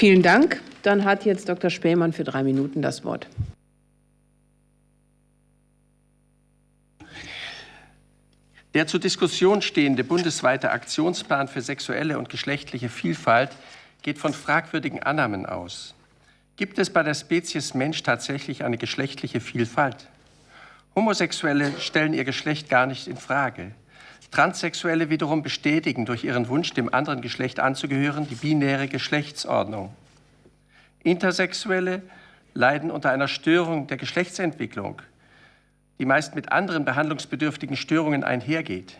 Vielen Dank. Dann hat jetzt Dr. Spähmann für drei Minuten das Wort. Der zur Diskussion stehende bundesweite Aktionsplan für sexuelle und geschlechtliche Vielfalt geht von fragwürdigen Annahmen aus. Gibt es bei der Spezies Mensch tatsächlich eine geschlechtliche Vielfalt? Homosexuelle stellen ihr Geschlecht gar nicht in Frage. Transsexuelle wiederum bestätigen durch ihren Wunsch, dem anderen Geschlecht anzugehören, die binäre Geschlechtsordnung. Intersexuelle leiden unter einer Störung der Geschlechtsentwicklung, die meist mit anderen behandlungsbedürftigen Störungen einhergeht.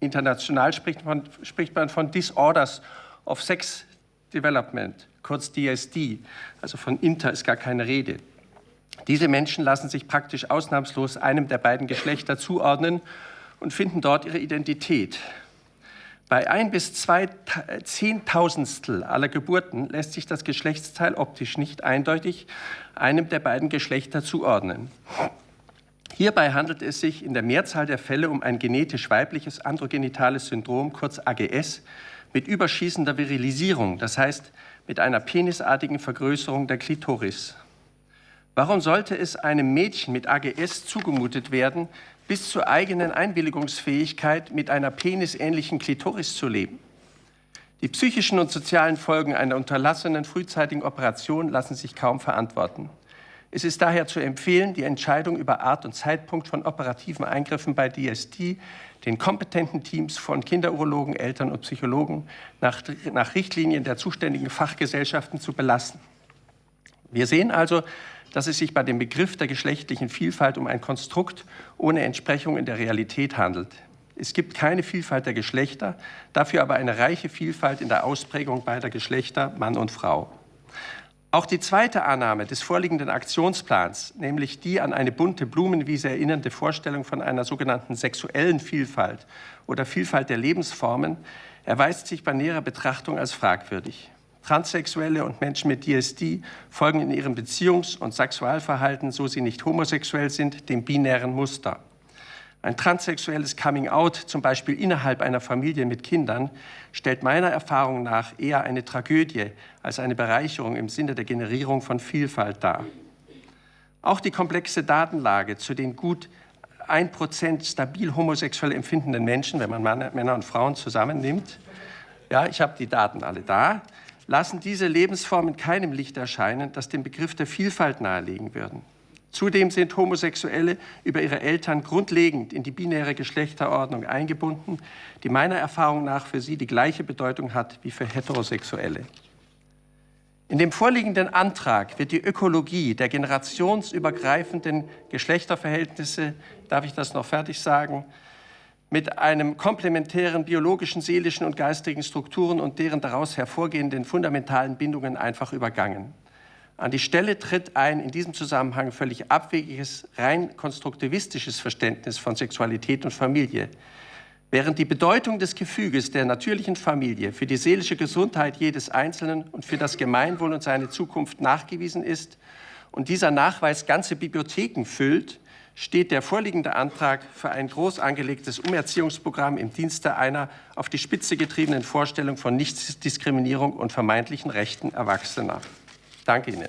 International spricht man, spricht man von Disorders of Sex Development, kurz DSD, also von Inter ist gar keine Rede. Diese Menschen lassen sich praktisch ausnahmslos einem der beiden Geschlechter zuordnen und finden dort ihre Identität. Bei ein bis zwei Zehntausendstel aller Geburten lässt sich das Geschlechtsteil optisch nicht eindeutig einem der beiden Geschlechter zuordnen. Hierbei handelt es sich in der Mehrzahl der Fälle um ein genetisch weibliches androgenitales Syndrom, kurz AGS, mit überschießender Virilisierung, das heißt mit einer penisartigen Vergrößerung der Klitoris. Warum sollte es einem Mädchen mit AGS zugemutet werden, bis zur eigenen Einwilligungsfähigkeit mit einer penisähnlichen Klitoris zu leben? Die psychischen und sozialen Folgen einer unterlassenen frühzeitigen Operation lassen sich kaum verantworten. Es ist daher zu empfehlen, die Entscheidung über Art und Zeitpunkt von operativen Eingriffen bei DST den kompetenten Teams von Kinderurologen, Eltern und Psychologen nach, nach Richtlinien der zuständigen Fachgesellschaften zu belassen. Wir sehen also, dass es sich bei dem Begriff der geschlechtlichen Vielfalt um ein Konstrukt ohne Entsprechung in der Realität handelt. Es gibt keine Vielfalt der Geschlechter, dafür aber eine reiche Vielfalt in der Ausprägung beider Geschlechter, Mann und Frau. Auch die zweite Annahme des vorliegenden Aktionsplans, nämlich die an eine bunte Blumenwiese erinnernde Vorstellung von einer sogenannten sexuellen Vielfalt oder Vielfalt der Lebensformen, erweist sich bei näherer Betrachtung als fragwürdig. Transsexuelle und Menschen mit DSD folgen in ihrem Beziehungs- und Sexualverhalten, so sie nicht homosexuell sind, dem binären Muster. Ein transsexuelles Coming-out, zum Beispiel innerhalb einer Familie mit Kindern, stellt meiner Erfahrung nach eher eine Tragödie als eine Bereicherung im Sinne der Generierung von Vielfalt dar. Auch die komplexe Datenlage zu den gut 1% stabil homosexuell empfindenden Menschen, wenn man Männer und Frauen zusammennimmt, ja, ich habe die Daten alle da, lassen diese Lebensformen keinem Licht erscheinen, das den Begriff der Vielfalt nahelegen würden. Zudem sind Homosexuelle über ihre Eltern grundlegend in die binäre Geschlechterordnung eingebunden, die meiner Erfahrung nach für sie die gleiche Bedeutung hat wie für Heterosexuelle. In dem vorliegenden Antrag wird die Ökologie der generationsübergreifenden Geschlechterverhältnisse, darf ich das noch fertig sagen, mit einem komplementären biologischen, seelischen und geistigen Strukturen und deren daraus hervorgehenden fundamentalen Bindungen einfach übergangen. An die Stelle tritt ein in diesem Zusammenhang völlig abwegiges, rein konstruktivistisches Verständnis von Sexualität und Familie. Während die Bedeutung des Gefüges der natürlichen Familie für die seelische Gesundheit jedes Einzelnen und für das Gemeinwohl und seine Zukunft nachgewiesen ist und dieser Nachweis ganze Bibliotheken füllt, steht der vorliegende Antrag für ein groß angelegtes Umerziehungsprogramm im Dienste einer auf die Spitze getriebenen Vorstellung von Nichtdiskriminierung und vermeintlichen Rechten Erwachsener. Danke Ihnen.